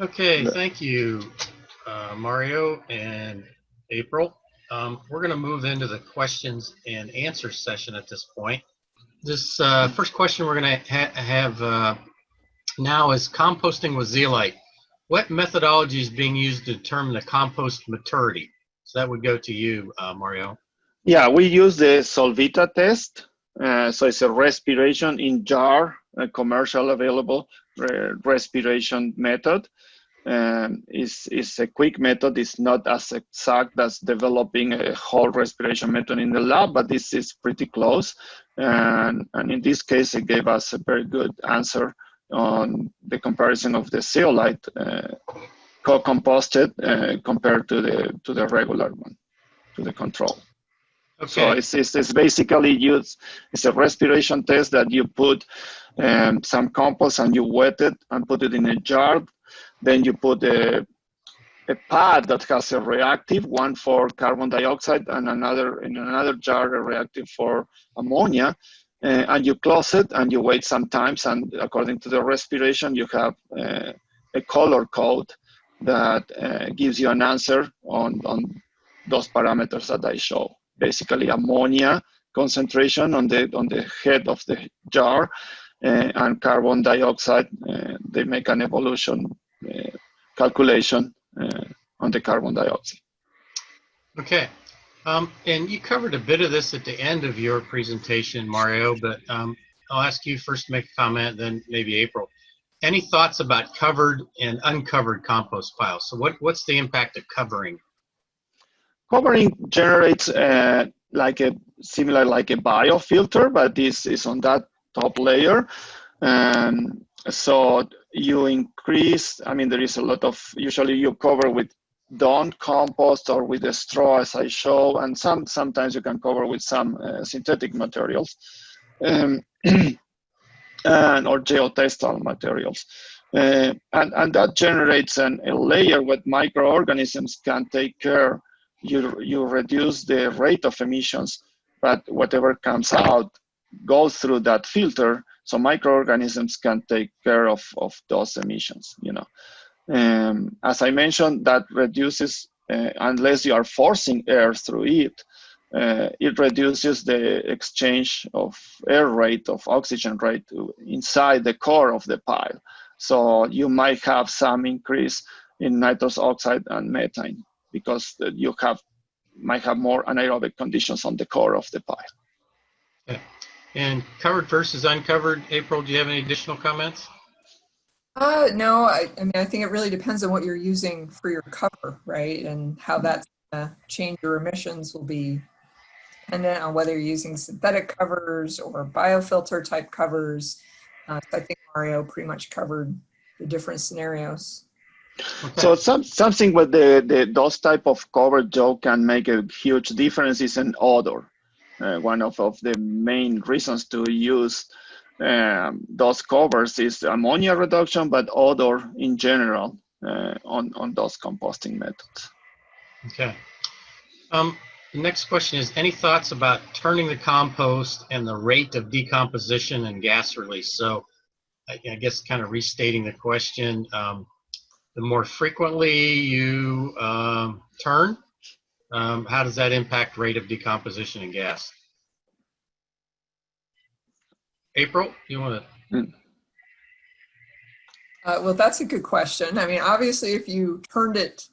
Okay, thank you, uh, Mario and April. Um, we're going to move into the questions and answer session at this point. This uh, first question we're going to ha have uh, now is composting with zeolite. What methodology is being used to determine the compost maturity? So that would go to you, uh, Mario. Yeah, we use the Solvita test. Uh, so it's a respiration in jar, a commercial available respiration method. Um, is is a quick method. It's not as exact as developing a whole respiration method in the lab, but this is pretty close. And, and in this case, it gave us a very good answer on the comparison of the zeolite uh, co-composted uh, compared to the to the regular one, to the control. Okay. So it's, it's, it's, basically used, it's a respiration test that you put um, some compost and you wet it and put it in a jar. Then you put a, a pad that has a reactive, one for carbon dioxide and another in another jar, a reactive for ammonia. Uh, and you close it and you wait some times and according to the respiration, you have uh, a color code that uh, gives you an answer on, on those parameters that I show basically ammonia concentration on the on the head of the jar uh, and carbon dioxide. Uh, they make an evolution uh, calculation on the carbon dioxide. Okay. Um, and you covered a bit of this at the end of your presentation, Mario, but um, I'll ask you first to make a comment, then maybe April. Any thoughts about covered and uncovered compost piles? So what, what's the impact of covering Covering generates uh, like a similar like a biofilter, but this is on that top layer. Um, so you increase, I mean, there is a lot of, usually you cover with done compost or with a straw as I show, and some sometimes you can cover with some uh, synthetic materials um, and or geotextile materials. Uh, and, and that generates an, a layer where microorganisms can take care you, you reduce the rate of emissions, but whatever comes out goes through that filter, so microorganisms can take care of, of those emissions, you know. Um, as I mentioned, that reduces, uh, unless you are forcing air through it, uh, it reduces the exchange of air rate, of oxygen rate inside the core of the pile. So you might have some increase in nitrous oxide and methane because you have might have more anaerobic conditions on the core of the pile. Yeah. And covered versus uncovered, April, do you have any additional comments? Uh, no, I, I mean, I think it really depends on what you're using for your cover, right? And how that's gonna change your emissions will be dependent on whether you're using synthetic covers or biofilter type covers. Uh, I think Mario pretty much covered the different scenarios. Okay. So some, something with the, the those type of cover Joe can make a huge difference is an odor. Uh, one of, of the main reasons to use um, those covers is ammonia reduction, but odor in general uh, on, on those composting methods. Okay. Um, the next question is, any thoughts about turning the compost and the rate of decomposition and gas release? So I, I guess kind of restating the question, um, the more frequently you um, turn, um, how does that impact rate of decomposition in gas? April, you want to? Uh, well, that's a good question. I mean, obviously, if you turned it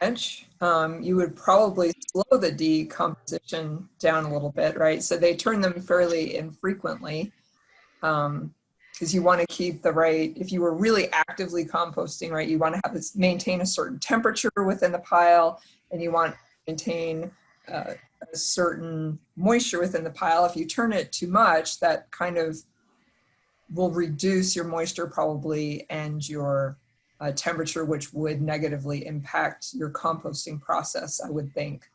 much, um, you would probably slow the decomposition down a little bit, right? So they turn them fairly infrequently. Um, because you want to keep the right, if you were really actively composting, right, you want to have this, maintain a certain temperature within the pile and you want to maintain uh, a certain moisture within the pile. If you turn it too much, that kind of will reduce your moisture probably and your uh, temperature, which would negatively impact your composting process, I would think.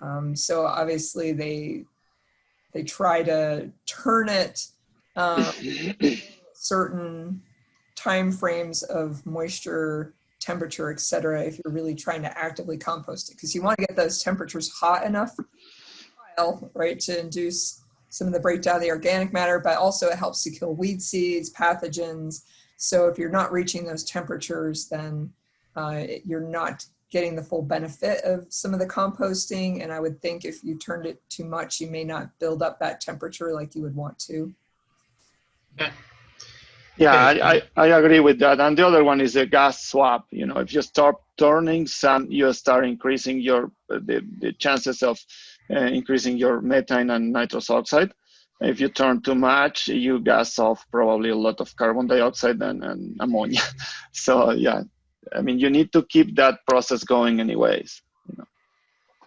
Um, so obviously they, they try to turn it um, certain time frames of moisture, temperature, et cetera, if you're really trying to actively compost it. Because you want to get those temperatures hot enough, right, to induce some of the breakdown of the organic matter, but also it helps to kill weed seeds, pathogens, So if you're not reaching those temperatures, then uh, you're not getting the full benefit of some of the composting. And I would think if you turned it too much, you may not build up that temperature like you would want to. Yeah, Okay. I, I, I agree with that. And the other one is a gas swap. You know, if you start turning some, you start increasing your the, the chances of uh, increasing your methane and nitrous oxide. If you turn too much, you gas off probably a lot of carbon dioxide and, and ammonia. So yeah, I mean, you need to keep that process going anyways.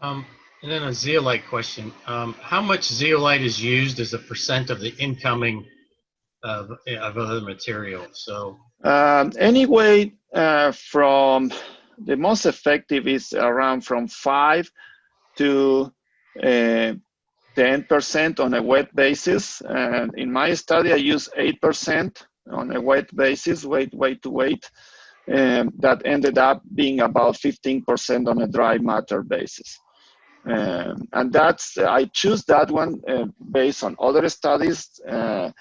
Um, and then a zeolite question. Um, how much zeolite is used as a percent of the incoming of, of other material? So, Um, anyway, uh, from the most effective is around from five to uh, 10% on a wet basis. And in my study, I use 8% on a wet basis, weight, weight to weight. Um, that ended up being about 15% on a dry matter basis. Um, and that's, I choose that one uh, based on other studies. Uh,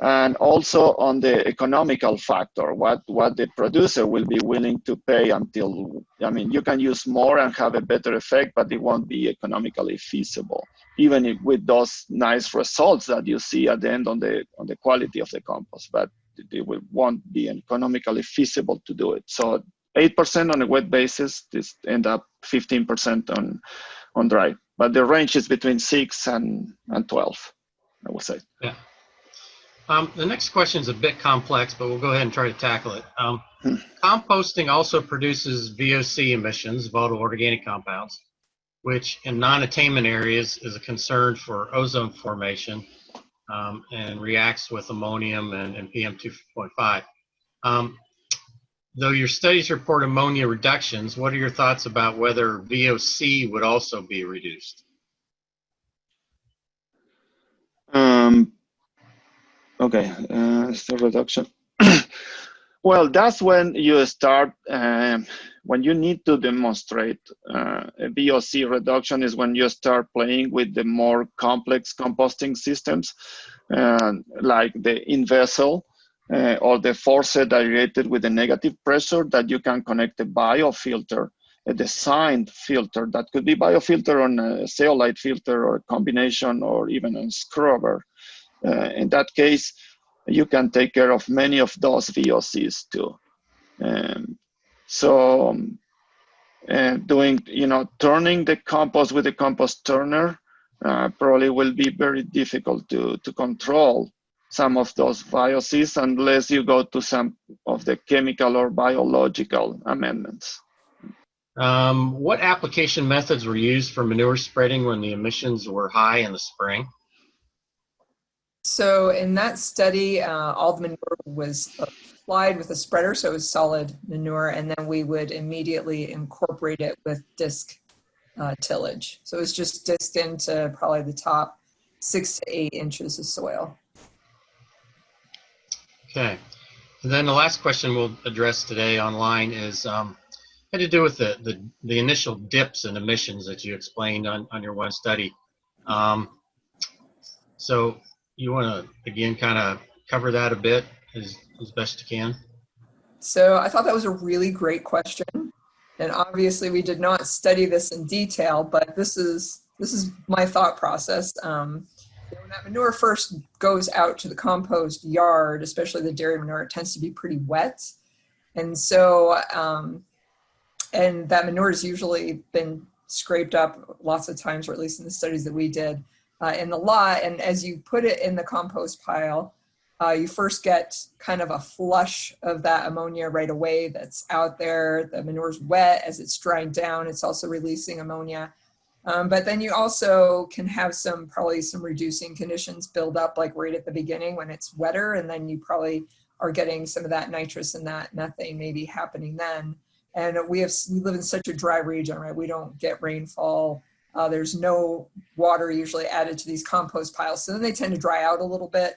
and also on the economical factor, what, what the producer will be willing to pay until, I mean, you can use more and have a better effect, but it won't be economically feasible, even if with those nice results that you see at the end on the, on the quality of the compost, but it will, won't be economically feasible to do it. So 8% on a wet basis, this end up 15% on, on dry, but the range is between six and, and 12, I would say. Um, the next question is a bit complex, but we'll go ahead and try to tackle it. Um, composting also produces VOC emissions, volatile organic compounds, which in non-attainment areas is a concern for ozone formation um, and reacts with ammonium and, and PM2.5. Um, though your studies report ammonia reductions, what are your thoughts about whether VOC would also be reduced? Um, okay, uh, so reduction. well, that's when you start, um, when you need to demonstrate uh, a VOC reduction is when you start playing with the more complex composting systems, uh, like the in-vessel uh, or the forced aerated with a negative pressure that you can connect a biofilter a designed filter that could be biofilter on a zeolite filter or a combination or even a scrubber. Uh, in that case, you can take care of many of those VOCs too. Um, so um, uh, doing, you know, turning the compost with a compost turner uh, probably will be very difficult to, to control some of those VOCs unless you go to some of the chemical or biological amendments. Um, what application methods were used for manure spreading when the emissions were high in the spring? So in that study, uh, all the manure was applied with a spreader, so it was solid manure, and then we would immediately incorporate it with disc uh, tillage. So it was just disc into probably the top six to eight inches of soil. Okay. And then the last question we'll address today online is um, had to do with the, the, the initial dips in emissions that you explained on, on your one study. Um, so you want to, again, kind of cover that a bit as, as best you can? So I thought that was a really great question. And obviously we did not study this in detail, but this is, this is my thought process. Um, when that manure first goes out to the compost yard, especially the dairy manure, it tends to be pretty wet. And so, um, and that manure has usually been scraped up lots of times, or at least in the studies that we did uh, in the lot. And as you put it in the compost pile, uh, you first get kind of a flush of that ammonia right away that's out there. The manure's wet as it's drying down. It's also releasing ammonia. Um, but then you also can have some, probably some reducing conditions build up like right at the beginning when it's wetter. And then you probably are getting some of that nitrous and that methane maybe happening then. And we have, we live in such a dry region, right? We don't get rainfall. Uh, there's no water usually added to these compost piles. So then they tend to dry out a little bit.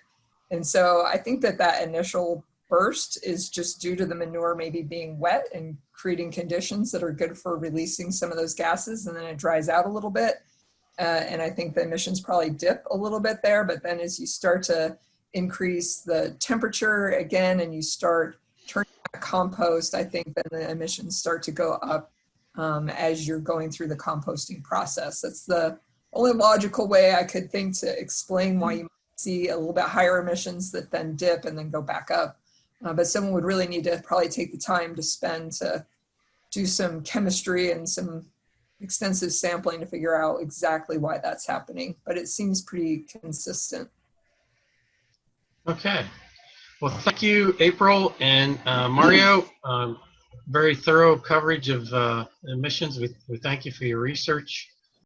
And so I think that that initial burst is just due to the manure maybe being wet and creating conditions that are good for releasing some of those gases and then it dries out a little bit. Uh, and I think the emissions probably dip a little bit there, but then as you start to increase the temperature again and you start turning compost, I think then the emissions start to go up um, as you're going through the composting process. That's the only logical way I could think to explain why you might see a little bit higher emissions that then dip and then go back up. Uh, but someone would really need to probably take the time to spend to do some chemistry and some extensive sampling to figure out exactly why that's happening. But it seems pretty consistent. Okay. Well, thank you, April and uh, Mario. Um, very thorough coverage of uh, emissions. We, we thank you for your research.